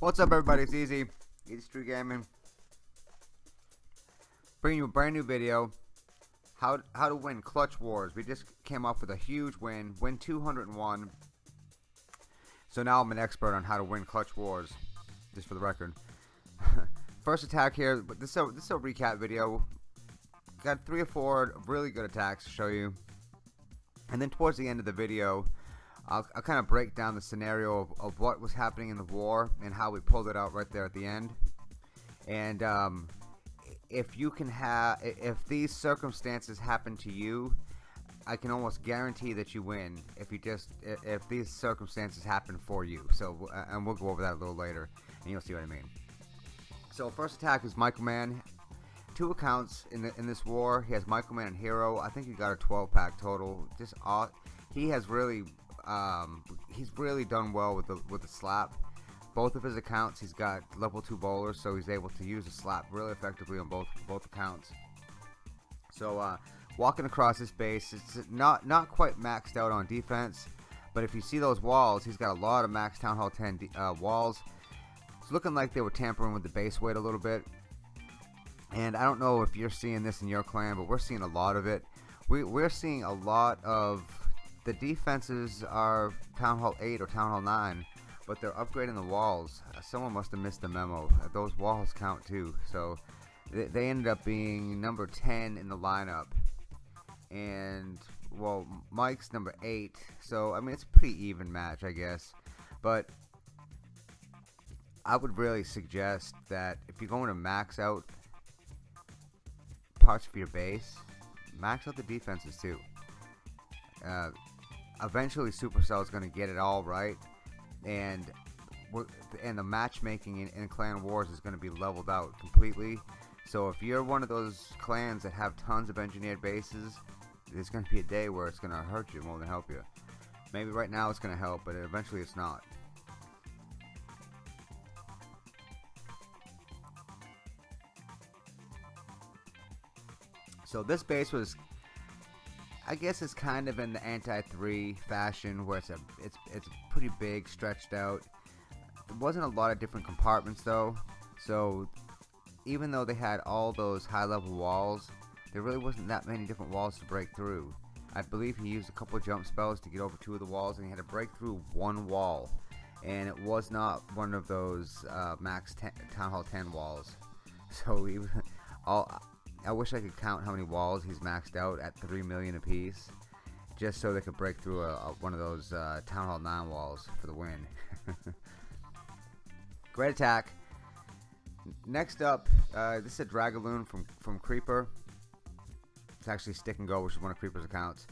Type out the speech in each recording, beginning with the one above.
What's up everybody, it's Easy, Street Gaming. Bringing you a brand new video, how, how to win Clutch Wars. We just came off with a huge win, win 201. So now I'm an expert on how to win Clutch Wars, just for the record. First attack here, but this is, a, this is a recap video. Got three or four really good attacks to show you. And then towards the end of the video, I'll, I'll kind of break down the scenario of, of, what was happening in the war and how we pulled it out right there at the end. And um, if you can have, if these circumstances happen to you, I can almost guarantee that you win if you just if these circumstances happen for you. So and we'll go over that a little later, and you'll see what I mean. So first attack is Michael Mann. Two accounts in the, in this war. He has Michael Mann and Hero. I think he got a 12 pack total. Just all, he has really um, he's really done well with the with the slap. Both of his accounts, he's got level two bowlers, so he's able to use the slap really effectively on both both accounts. So uh, walking across this base, it's not not quite maxed out on defense, but if you see those walls, he's got a lot of max Town Hall 10 uh, walls. It's looking like they were tampering with the base weight a little bit. And I don't know if you're seeing this in your clan, but we're seeing a lot of it. We, we're seeing a lot of the defenses are Town Hall 8 or Town Hall 9, but they're upgrading the walls. Uh, someone must have missed the memo. Uh, those walls count too. So they, ended up being number 10 in the lineup. And, well, Mike's number 8. So, I mean, it's a pretty even match, I guess. But I would really suggest that if you're going to max out parts of your base, max out the defenses too. Uh, eventually Supercell is going to get it all right, and and the matchmaking in, in Clan Wars is going to be leveled out completely. So if you're one of those clans that have tons of engineered bases, there's going to be a day where it's going to hurt you more than help you. Maybe right now it's going to help, but eventually it's not. So this base was I guess it's kind of in the anti-3 fashion where it's a it's it's pretty big, stretched out. There wasn't a lot of different compartments though, so even though they had all those high-level walls, there really wasn't that many different walls to break through. I believe he used a couple jump spells to get over two of the walls, and he had to break through one wall, and it was not one of those uh, max ten, Town Hall 10 walls. So he, all I wish I could count how many walls he's maxed out at 3 million apiece. Just so they could break through a, a, one of those uh, Town Hall 9 walls for the win. Great attack. Next up, uh, this is a Dragaloon from, from Creeper. It's actually Stick and Go, which is one of Creeper's accounts.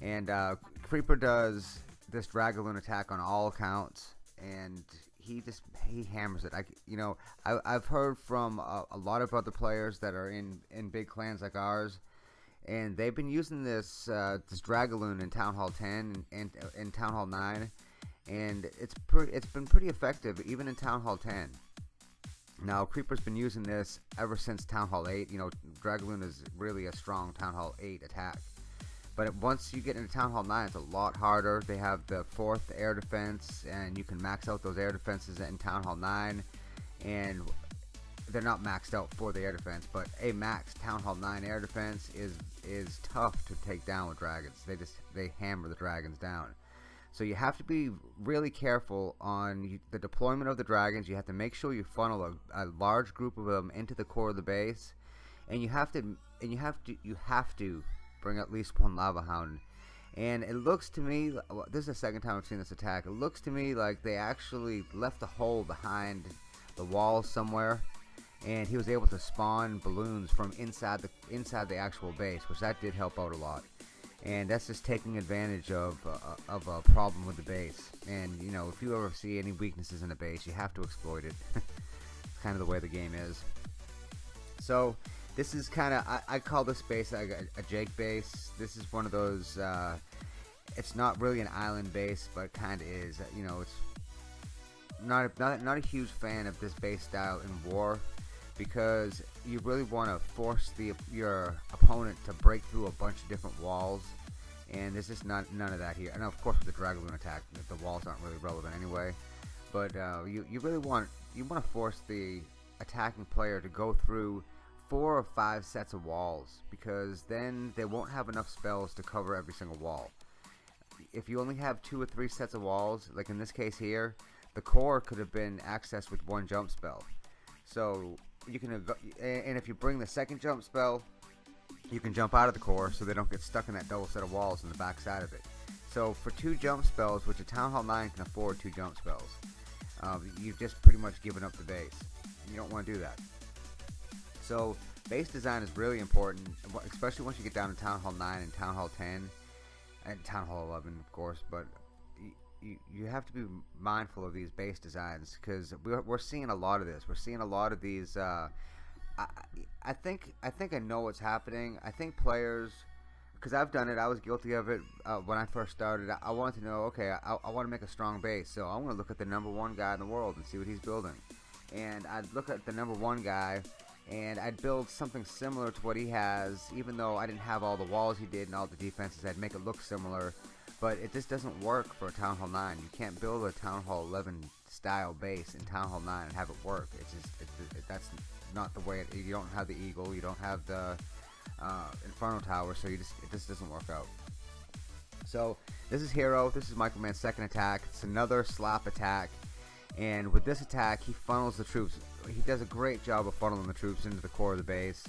And uh, Creeper does this Dragaloon attack on all accounts. And he just he hammers it. I you know I, I've heard from a, a, lot of other players that are in in big clans like ours, and they've been using this uh, this Dragaloon in Town Hall 10 and, in Town Hall 9, and it's pretty it's been pretty effective even in Town Hall 10. Now Creeper's been using this ever since Town Hall 8. You know Dragaloon is really a strong Town Hall 8 attack. But once you get into Town Hall 9, it's a lot harder. They have the fourth air defense, and you can max out those air defenses in Town Hall 9. And they're not maxed out for the air defense, but a max Town Hall 9 air defense is is tough to take down with dragons. They just they hammer the dragons down. So you have to be really careful on the deployment of the dragons. You have to make sure you funnel a, a large group of them into the core of the base, and you have to and you have to you have to bring at least one Lava Hound. And it looks to me, this is the second time I've seen this attack, it looks to me like they actually left a hole behind the wall somewhere. And he was able to spawn balloons from inside the inside the actual base, which that did help out a lot. And that's just taking advantage of uh, of a problem with the base. And you know, if you ever see any weaknesses in a base, you have to exploit it. it's kind of the way the game is. So this is kind of, I, I, call this base a, a, Jake base. This is one of those, uh, it's not really an island base, but kind of is. You know, it's not a, not, not a huge fan of this base style in war because you really want to force the your opponent to break through a bunch of different walls and this is not none of that here and of course with the Dragaloon attack the walls aren't really relevant anyway but uh, you, you really want you want to force the attacking player to go through four or five sets of walls because then they won't have enough spells to cover every single wall. If you only have two or three sets of walls, like in this case here, the core could have been accessed with one jump spell. So you can, and if you bring the second jump spell, you can jump out of the core so they don't get stuck in that double set of walls in the back side of it. So for two jump spells, which a Town Hall 9 can afford two jump spells, um, you've just pretty much given up the base. You don't want to do that. So base design is really important, especially once you get down to Town Hall 9 and Town Hall 10, and Town Hall 11, of course. But you, have to be mindful of these base designs because we're, seeing a lot of this. We're seeing a lot of these. Uh, I, I think I think I know what's happening. I think players, because I've done it. I was guilty of it uh, when I first started. I, I wanted to know. Okay, I, I want to make a strong base, so I want to look at the number one guy in the world and see what he's building. And I'd look at the number one guy, and I'd build something similar to what he has, even though I didn't have all the walls he did and all the defenses. I'd make it look similar but it just doesn't work for a Town Hall 9. You can't build a Town Hall 11 style base in Town Hall 9 and have it work. It's just it, it, that's not the way. It, you don't have the Eagle. You don't have the uh, Inferno Tower, so you just it just doesn't work out. So this is Hero. This is Michael Mann's second attack. It's another slap attack, and with this attack, he funnels the troops. He does a great job of funneling the troops into the core of the base,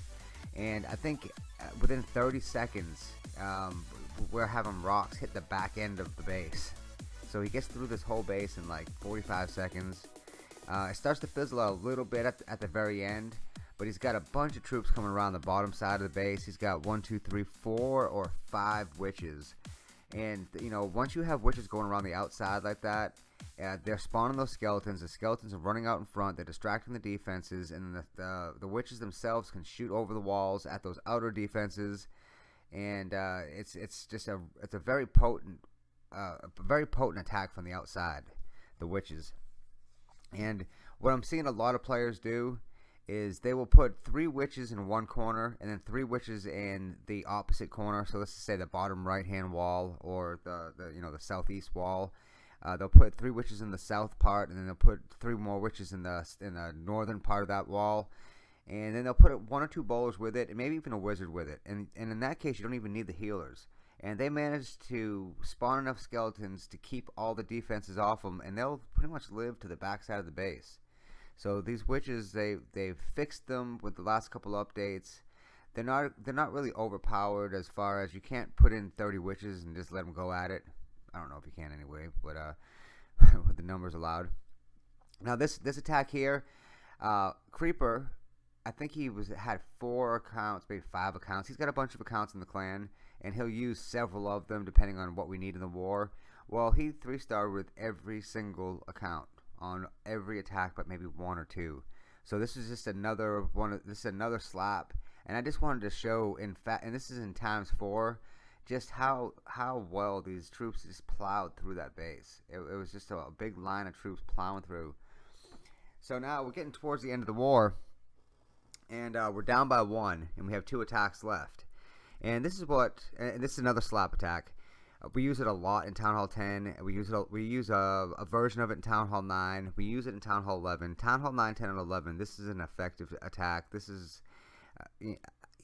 and I think uh, within 30 seconds, um, we're having rocks hit the back end of the base. So he gets through this whole base in like 45 seconds. Uh, it starts to fizzle out a little bit at at the very end, but he's got a bunch of troops coming around the bottom side of the base. He's got one, two, three, four, or five witches. And, you know, once you have witches going around the outside like that, uh, they're spawning those skeletons. The skeletons are running out in front. They're distracting the defenses, and the, the, the witches themselves can shoot over the walls at those outer defenses and uh, it's it's just a it's a very potent uh, a very potent attack from the outside, the witches. And what I'm seeing a lot of players do is they will put three witches in one corner and then three witches in the opposite corner. So let's say the bottom right hand wall or the, the you know the southeast wall. Uh, they'll put three witches in the south part and then they'll put three more witches in the in the northern part of that wall and then they'll put one or two bowlers with it, and maybe even a wizard with it. And and in that case, you don't even need the healers. And they manage to spawn enough skeletons to keep all the defenses off them, and they'll pretty much live to the backside of the base. So these witches, they they've fixed them with the last couple updates. They're not they're not really overpowered as far as you can't put in 30 witches and just let them go at it. I don't know if you can anyway, but uh, with the numbers allowed. Now this this attack here, uh, Creeper I think he was had four accounts, maybe five accounts. He's got a bunch of accounts in the clan, and he'll use several of them depending on what we need in the war. Well, he three star with every single account on every attack, but maybe one or two. So this is just another one. Of this is another slap, and I just wanted to show, in fact, and this is in times four, just how how well these troops just plowed through that base. It, it was just a, a big line of troops plowing through. So now we're getting towards the end of the war and uh, we're down by one, and we have two attacks left. And this is what, and this is another slap attack. We use it a lot in Town Hall 10. We use it. We use a, a, version of it in Town Hall 9. We use it in Town Hall 11. Town Hall 9, 10, and 11. This is an effective attack. This is uh,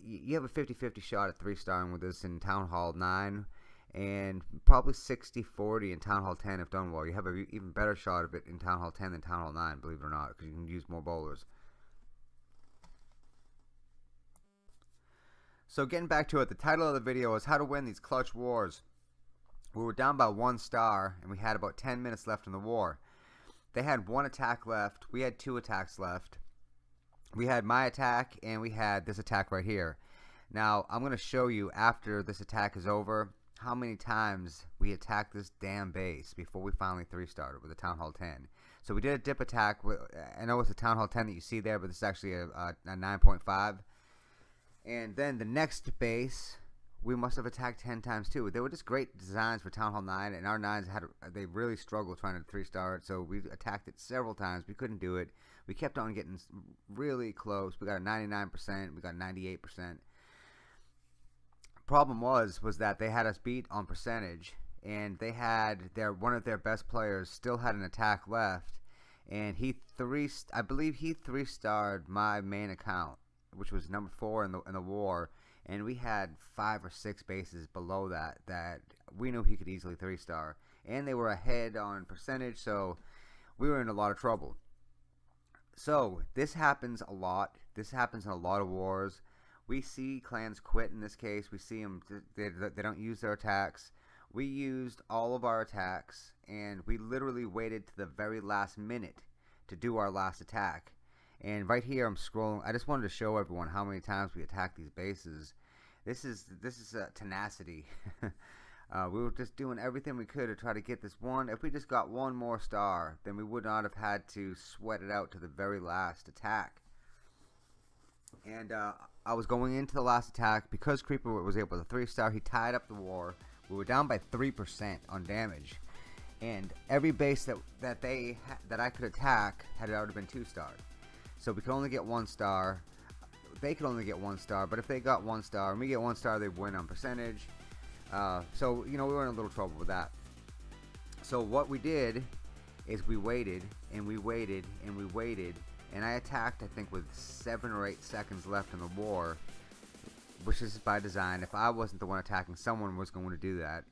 you have a 50-50 shot at three starring with this in Town Hall 9 and probably 60-40 in Town Hall 10 if done well. You have an even better shot of it in Town Hall 10 than Town Hall 9, believe it or not, because you can use more bowlers. So getting back to it, the title of the video is how to win these clutch wars. We were down by one star and we had about 10 minutes left in the war. They had one attack left. We had two attacks left. We had my attack and we had this attack right here. Now, I'm going to show you after this attack is over how many times we attacked this damn base before we finally three started with the Town Hall 10. So we did a dip attack. With, I know it's a Town Hall 10 that you see there, but this is actually a, a, a 9.5. And then the next base, we must have attacked 10 times too. They were just great designs for Town Hall 9, and our 9s had they really struggled trying to 3 star it, so we attacked it several times. We couldn't do it. We kept on getting really close. We got a 99%, we got 98%. Problem was was that they had us beat on percentage and they had their one of their best players still had an attack left and he three I believe he three starred my main account, which was number four in the in the war, and we had five or six bases below that that we knew he could easily three star, and they were ahead on percentage, so we were in a lot of trouble. So this happens a lot. This happens in a lot of wars. We see clans quit in this case. We see them they, they don't use their attacks. We used all of our attacks and we literally waited to the very last minute to do our last attack. And right here I'm scrolling. I just wanted to show everyone how many times we attacked these bases. This is this is a tenacity. uh, we were just doing everything we could to try to get this one. If we just got one more star, then we would not have had to sweat it out to the very last attack. And uh, I was going into the last attack because Creeper was able to three star. He tied up the war. We were down by three percent on damage and every base that that they that I could attack had already been two starred. So we could only get one star. They could only get one star, but if they got one star and we get one star, they win on percentage. Uh, so you know we were in a little trouble with that. So what we did is we waited and we waited and we waited, and I attacked I think with seven or eight seconds left in the war, which is by design. If I wasn't the one attacking, someone was going to do that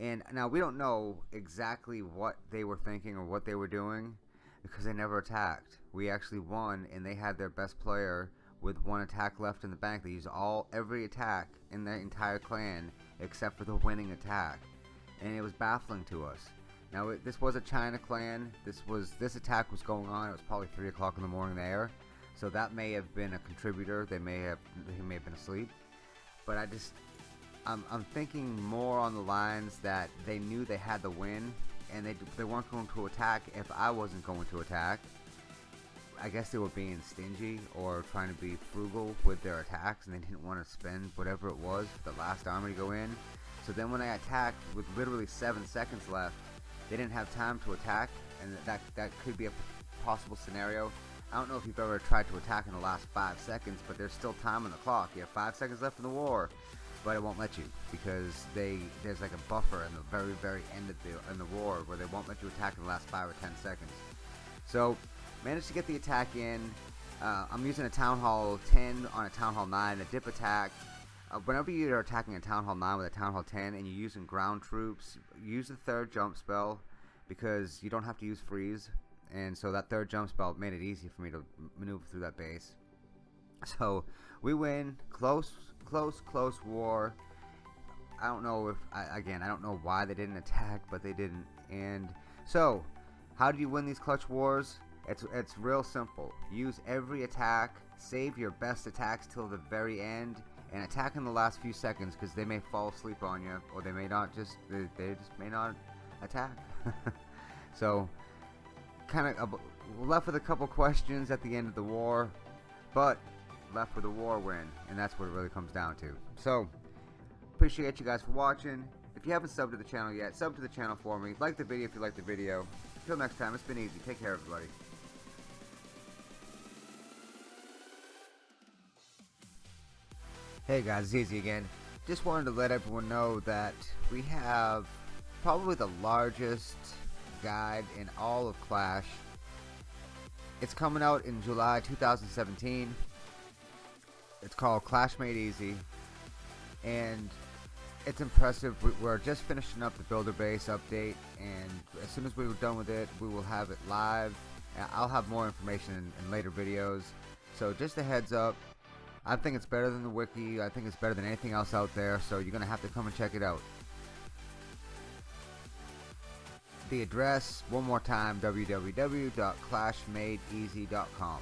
and now we don't know exactly what they were thinking or what they were doing because they never attacked. We actually won and they had their best player with one attack left in the bank. They used all every attack in the entire clan except for the winning attack. And it was baffling to us. Now it, this was a China clan. This was this attack was going on. It was probably three o'clock in the morning there, so that may have been a contributor. They may have he may have been asleep, but I just I'm, I'm thinking more on the lines that they knew they had the win and they, they weren't going to attack if I wasn't going to attack. I guess they were being stingy or trying to be frugal with their attacks and they didn't want to spend whatever it was for the last army to go in. So then when I attacked with literally 7 seconds left, they didn't have time to attack and that, that could be a possible scenario. I don't know if you've ever tried to attack in the last 5 seconds, but there's still time on the clock. You have 5 seconds left in the war but it won't let you because they there's like a buffer in the very very end of the in the war where they won't let you attack in the last five or ten seconds. So managed to get the attack in. Uh, I'm using a Town Hall 10 on a Town Hall 9, a dip attack. Uh, whenever you're attacking a Town Hall 9 with a Town Hall 10 and you're using ground troops, use the third jump spell because you don't have to use freeze. And so that third jump spell made it easy for me to maneuver through that base. So we win, close close, close war. I don't know if, I, again, I don't know why they didn't attack, but they didn't. And so, how do you win these clutch wars? It's, it's real simple. Use every attack, save your best attacks till the very end, and attack in the last few seconds because they may fall asleep on you, or they may not just, they, they just may not attack. so, kind of uh, left with a couple questions at the end of the war, but left with a war win, and that's what it really comes down to. So, appreciate you guys for watching. If you haven't subbed to the channel yet, sub to the channel for me. Like the video if you like the video. Until next time, it's been easy. Take care, everybody. Hey guys, it's Easy again. Just wanted to let everyone know that we have probably the largest guide in all of Clash. It's coming out in July 2017. It's called Clash Made Easy, and it's impressive. We're just finishing up the builder base update, and as soon as we're done with it, we will have it live. I'll have more information in, in later videos. So just a heads up, I think it's better than the wiki. I think it's better than anything else out there. So you're gonna have to come and check it out. The address, one more time, www.clashmadeeasy.com.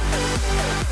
We'll be right back.